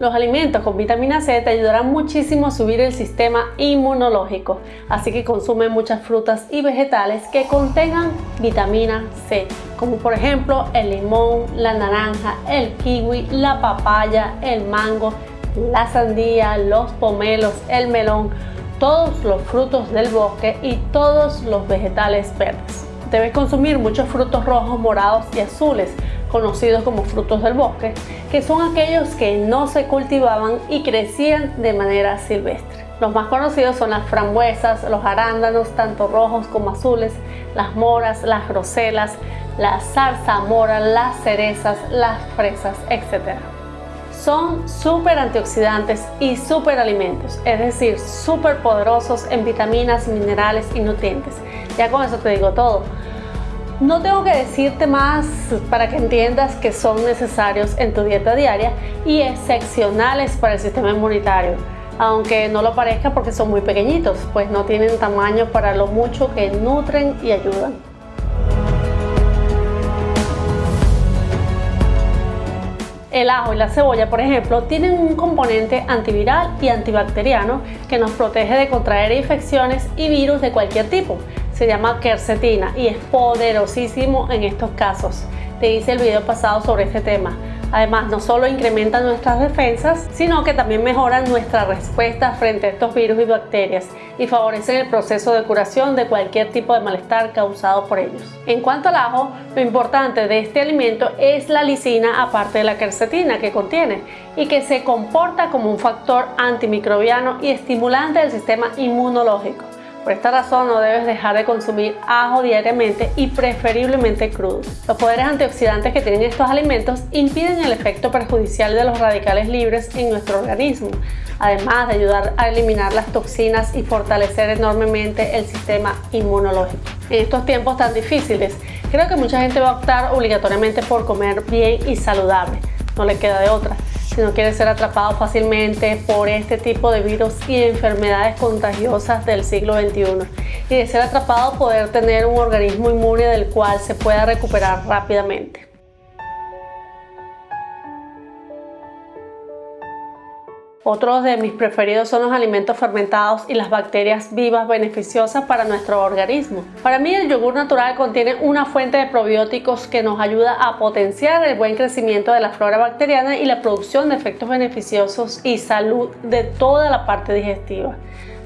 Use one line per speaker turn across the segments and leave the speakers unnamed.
Los alimentos con vitamina C te ayudarán muchísimo a subir el sistema inmunológico, así que consume muchas frutas y vegetales que contengan vitamina C, como por ejemplo el limón, la naranja, el kiwi, la papaya, el mango, la sandía, los pomelos, el melón, todos los frutos del bosque y todos los vegetales verdes. Debes consumir muchos frutos rojos, morados y azules, conocidos como frutos del bosque, que son aquellos que no se cultivaban y crecían de manera silvestre. Los más conocidos son las frambuesas, los arándanos, tanto rojos como azules, las moras, las groselas, la zarzamora, las cerezas, las fresas, etc. Son súper antioxidantes y súper alimentos, es decir, súper poderosos en vitaminas, minerales y nutrientes. Ya con eso te digo todo. No tengo que decirte más para que entiendas que son necesarios en tu dieta diaria y excepcionales para el sistema inmunitario, aunque no lo parezca porque son muy pequeñitos, pues no tienen tamaño para lo mucho que nutren y ayudan. El ajo y la cebolla, por ejemplo, tienen un componente antiviral y antibacteriano que nos protege de contraer infecciones y virus de cualquier tipo se llama quercetina y es poderosísimo en estos casos. Te hice el video pasado sobre este tema. Además, no solo incrementan nuestras defensas, sino que también mejoran nuestra respuesta frente a estos virus y bacterias y favorecen el proceso de curación de cualquier tipo de malestar causado por ellos. En cuanto al ajo, lo importante de este alimento es la lisina aparte de la quercetina que contiene y que se comporta como un factor antimicrobiano y estimulante del sistema inmunológico. Por esta razón no debes dejar de consumir ajo diariamente y preferiblemente crudo. Los poderes antioxidantes que tienen estos alimentos impiden el efecto perjudicial de los radicales libres en nuestro organismo, además de ayudar a eliminar las toxinas y fortalecer enormemente el sistema inmunológico. En estos tiempos tan difíciles, creo que mucha gente va a optar obligatoriamente por comer bien y saludable, no le queda de otra si no quiere ser atrapado fácilmente por este tipo de virus y enfermedades contagiosas del siglo XXI y de ser atrapado poder tener un organismo inmune del cual se pueda recuperar rápidamente. Otros de mis preferidos son los alimentos fermentados y las bacterias vivas beneficiosas para nuestro organismo. Para mí el yogur natural contiene una fuente de probióticos que nos ayuda a potenciar el buen crecimiento de la flora bacteriana y la producción de efectos beneficiosos y salud de toda la parte digestiva,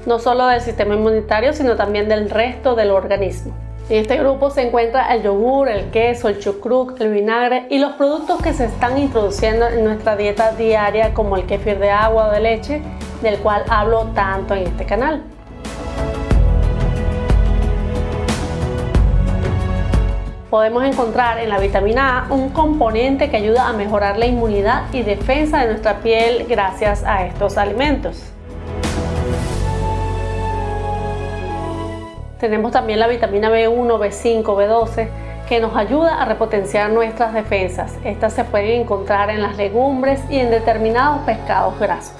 no solo del sistema inmunitario sino también del resto del organismo. En este grupo se encuentra el yogur, el queso, el chucrut, el vinagre y los productos que se están introduciendo en nuestra dieta diaria como el kefir de agua o de leche, del cual hablo tanto en este canal. Podemos encontrar en la vitamina A un componente que ayuda a mejorar la inmunidad y defensa de nuestra piel gracias a estos alimentos. Tenemos también la vitamina B1, B5, B12 que nos ayuda a repotenciar nuestras defensas. Estas se pueden encontrar en las legumbres y en determinados pescados grasos.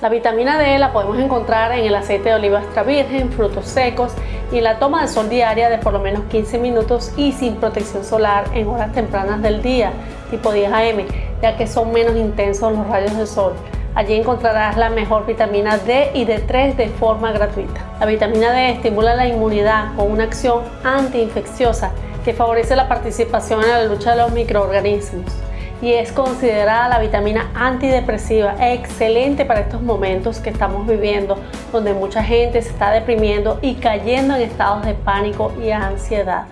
La vitamina D la podemos encontrar en el aceite de oliva extra virgen, frutos secos y en la toma de sol diaria de por lo menos 15 minutos y sin protección solar en horas tempranas del día, tipo 10 am, ya que son menos intensos los rayos del sol. Allí encontrarás la mejor vitamina D y D3 de forma gratuita. La vitamina D estimula la inmunidad con una acción antiinfecciosa que favorece la participación en la lucha de los microorganismos y es considerada la vitamina antidepresiva excelente para estos momentos que estamos viviendo donde mucha gente se está deprimiendo y cayendo en estados de pánico y ansiedad.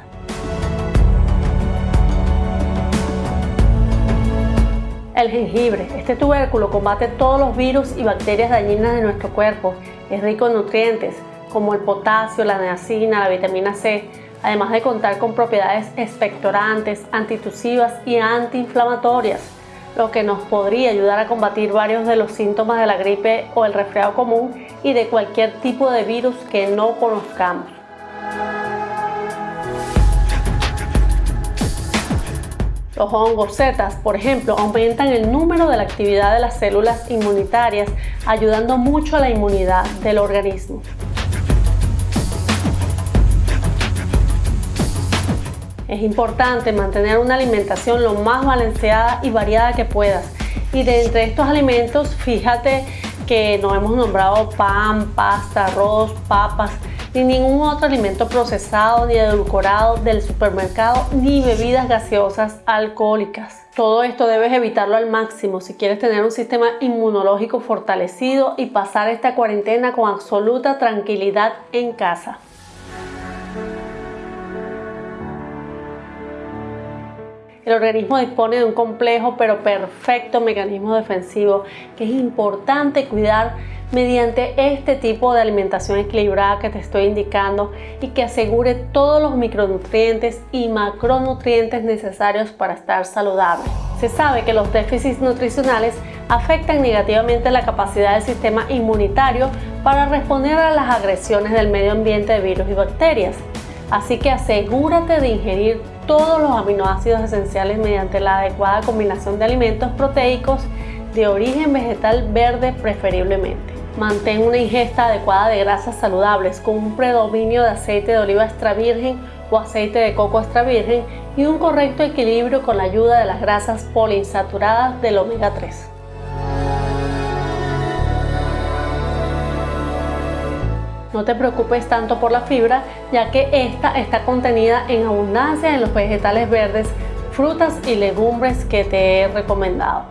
El jengibre. Este tubérculo combate todos los virus y bacterias dañinas de nuestro cuerpo. Es rico en nutrientes como el potasio, la niacina, la vitamina C, además de contar con propiedades expectorantes, antitusivas y antiinflamatorias, lo que nos podría ayudar a combatir varios de los síntomas de la gripe o el resfriado común y de cualquier tipo de virus que no conozcamos. Los hongos por ejemplo, aumentan el número de la actividad de las células inmunitarias, ayudando mucho a la inmunidad del organismo. Es importante mantener una alimentación lo más balanceada y variada que puedas. Y de entre estos alimentos, fíjate que no hemos nombrado pan, pasta, arroz, papas, ni ningún otro alimento procesado ni edulcorado del supermercado, ni bebidas gaseosas alcohólicas. Todo esto debes evitarlo al máximo si quieres tener un sistema inmunológico fortalecido y pasar esta cuarentena con absoluta tranquilidad en casa. El organismo dispone de un complejo pero perfecto mecanismo defensivo que es importante cuidar mediante este tipo de alimentación equilibrada que te estoy indicando y que asegure todos los micronutrientes y macronutrientes necesarios para estar saludable. Se sabe que los déficits nutricionales afectan negativamente la capacidad del sistema inmunitario para responder a las agresiones del medio ambiente de virus y bacterias. Así que asegúrate de ingerir todos los aminoácidos esenciales mediante la adecuada combinación de alimentos proteicos de origen vegetal verde preferiblemente. Mantén una ingesta adecuada de grasas saludables con un predominio de aceite de oliva extra virgen o aceite de coco extra virgen y un correcto equilibrio con la ayuda de las grasas poliinsaturadas del omega 3. No te preocupes tanto por la fibra, ya que esta está contenida en abundancia en los vegetales verdes, frutas y legumbres que te he recomendado.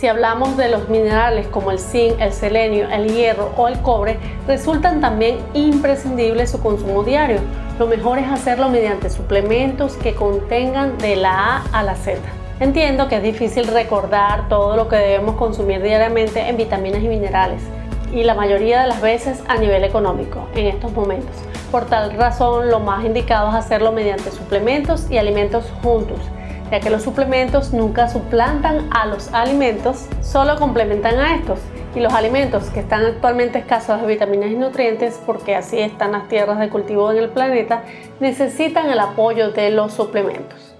Si hablamos de los minerales como el zinc, el selenio, el hierro o el cobre, resultan también imprescindibles su consumo diario. Lo mejor es hacerlo mediante suplementos que contengan de la A a la Z. Entiendo que es difícil recordar todo lo que debemos consumir diariamente en vitaminas y minerales y la mayoría de las veces a nivel económico en estos momentos. Por tal razón, lo más indicado es hacerlo mediante suplementos y alimentos juntos, ya que los suplementos nunca suplantan a los alimentos, solo complementan a estos. Y los alimentos que están actualmente escasos de vitaminas y nutrientes, porque así están las tierras de cultivo en el planeta, necesitan el apoyo de los suplementos.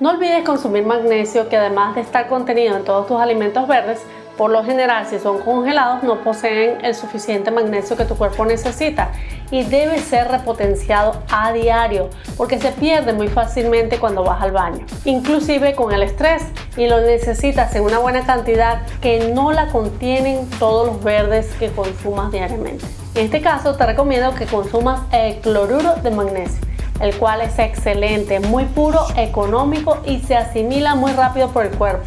No olvides consumir magnesio que además de estar contenido en todos tus alimentos verdes, por lo general si son congelados no poseen el suficiente magnesio que tu cuerpo necesita y debe ser repotenciado a diario porque se pierde muy fácilmente cuando vas al baño, inclusive con el estrés y lo necesitas en una buena cantidad que no la contienen todos los verdes que consumas diariamente. En este caso te recomiendo que consumas el cloruro de magnesio el cual es excelente, muy puro, económico y se asimila muy rápido por el cuerpo.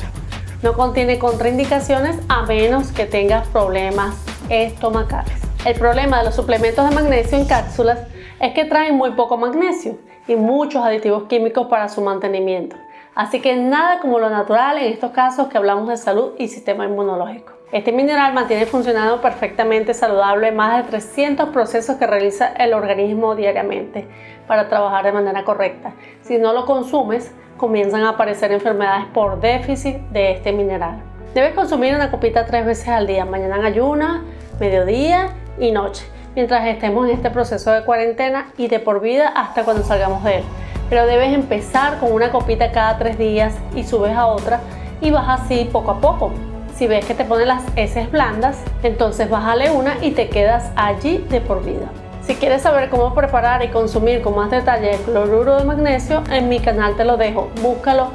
No contiene contraindicaciones a menos que tengas problemas estomacales. El problema de los suplementos de magnesio en cápsulas es que traen muy poco magnesio y muchos aditivos químicos para su mantenimiento. Así que nada como lo natural en estos casos que hablamos de salud y sistema inmunológico. Este mineral mantiene funcionando perfectamente saludable más de 300 procesos que realiza el organismo diariamente para trabajar de manera correcta. Si no lo consumes, comienzan a aparecer enfermedades por déficit de este mineral. Debes consumir una copita tres veces al día, mañana en ayuna, mediodía y noche, mientras estemos en este proceso de cuarentena y de por vida hasta cuando salgamos de él. Pero debes empezar con una copita cada tres días y subes a otra y vas así poco a poco. Si ves que te ponen las heces blandas, entonces bájale una y te quedas allí de por vida. Si quieres saber cómo preparar y consumir con más detalle el cloruro de magnesio, en mi canal te lo dejo. Búscalo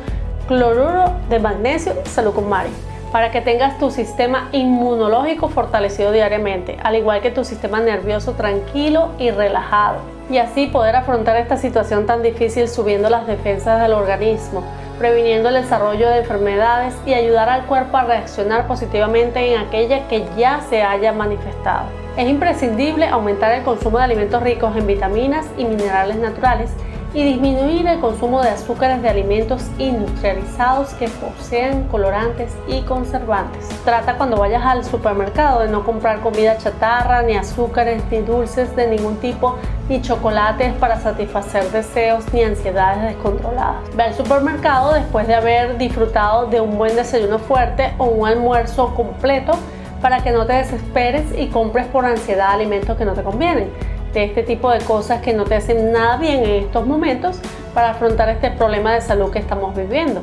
cloruro de magnesio salud con Mari para que tengas tu sistema inmunológico fortalecido diariamente, al igual que tu sistema nervioso tranquilo y relajado. Y así poder afrontar esta situación tan difícil subiendo las defensas del organismo, previniendo el desarrollo de enfermedades y ayudar al cuerpo a reaccionar positivamente en aquella que ya se haya manifestado. Es imprescindible aumentar el consumo de alimentos ricos en vitaminas y minerales naturales y disminuir el consumo de azúcares de alimentos industrializados que poseen colorantes y conservantes. Trata cuando vayas al supermercado de no comprar comida chatarra, ni azúcares, ni dulces de ningún tipo, ni chocolates para satisfacer deseos ni ansiedades descontroladas. Ve al supermercado después de haber disfrutado de un buen desayuno fuerte o un almuerzo completo para que no te desesperes y compres por ansiedad alimentos que no te convienen. De este tipo de cosas que no te hacen nada bien en estos momentos para afrontar este problema de salud que estamos viviendo.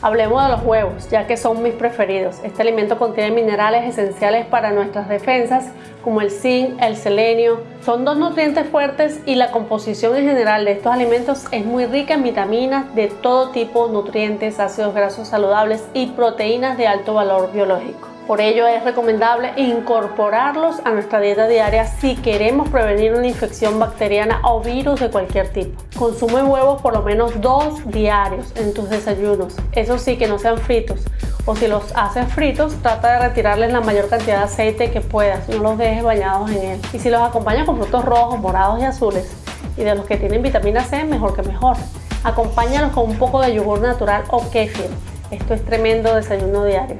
Hablemos de los huevos, ya que son mis preferidos. Este alimento contiene minerales esenciales para nuestras defensas, como el zinc, el selenio. Son dos nutrientes fuertes y la composición en general de estos alimentos es muy rica en vitaminas de todo tipo, nutrientes, ácidos grasos saludables y proteínas de alto valor biológico. Por ello es recomendable incorporarlos a nuestra dieta diaria si queremos prevenir una infección bacteriana o virus de cualquier tipo. Consume huevos por lo menos dos diarios en tus desayunos. Eso sí, que no sean fritos. O si los haces fritos, trata de retirarles la mayor cantidad de aceite que puedas. No los dejes bañados en él. Y si los acompañas con frutos rojos, morados y azules, y de los que tienen vitamina C, mejor que mejor. Acompáñalos con un poco de yogur natural o kéfir. Esto es tremendo desayuno diario.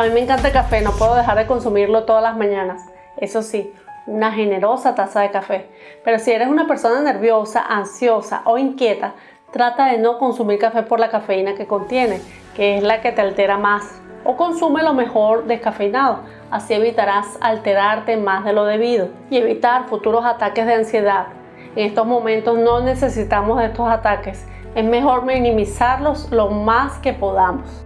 A mí me encanta el café, no puedo dejar de consumirlo todas las mañanas. Eso sí, una generosa taza de café. Pero si eres una persona nerviosa, ansiosa o inquieta, trata de no consumir café por la cafeína que contiene, que es la que te altera más. O consume lo mejor descafeinado, así evitarás alterarte más de lo debido y evitar futuros ataques de ansiedad. En estos momentos no necesitamos estos ataques, es mejor minimizarlos lo más que podamos.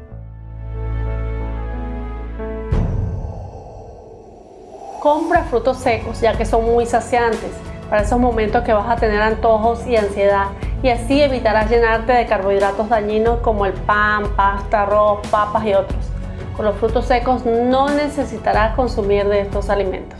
Compra frutos secos ya que son muy saciantes para esos momentos que vas a tener antojos y ansiedad y así evitarás llenarte de carbohidratos dañinos como el pan, pasta, arroz, papas y otros. Con los frutos secos no necesitarás consumir de estos alimentos.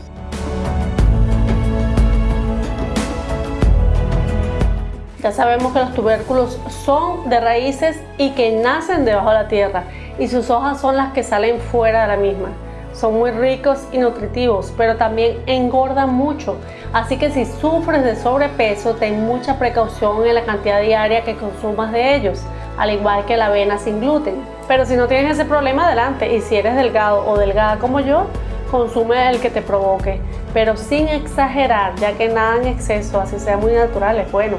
Ya sabemos que los tubérculos son de raíces y que nacen debajo de la tierra y sus hojas son las que salen fuera de la misma. Son muy ricos y nutritivos, pero también engordan mucho. Así que si sufres de sobrepeso, ten mucha precaución en la cantidad diaria que consumas de ellos, al igual que la avena sin gluten. Pero si no tienes ese problema, adelante. Y si eres delgado o delgada como yo, consume el que te provoque, pero sin exagerar, ya que nada en exceso, así sea muy natural, es bueno.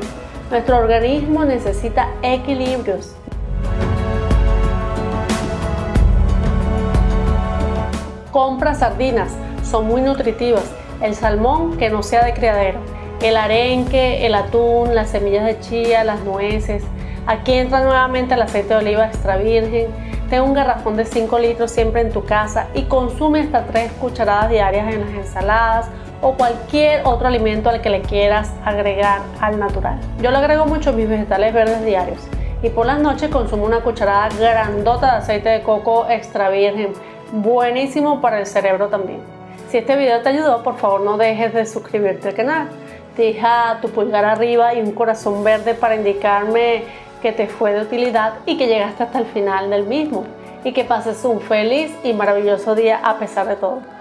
Nuestro organismo necesita equilibrios Compra sardinas, son muy nutritivas. El salmón que no sea de criadero. El arenque, el atún, las semillas de chía, las nueces. Aquí entra nuevamente el aceite de oliva extra virgen. Ten un garrafón de 5 litros siempre en tu casa y consume hasta 3 cucharadas diarias en las ensaladas o cualquier otro alimento al que le quieras agregar al natural. Yo le agrego mucho mis vegetales verdes diarios y por las noches consumo una cucharada grandota de aceite de coco extra virgen buenísimo para el cerebro también. Si este video te ayudó, por favor no dejes de suscribirte al canal. Deja tu pulgar arriba y un corazón verde para indicarme que te fue de utilidad y que llegaste hasta el final del mismo. Y que pases un feliz y maravilloso día a pesar de todo.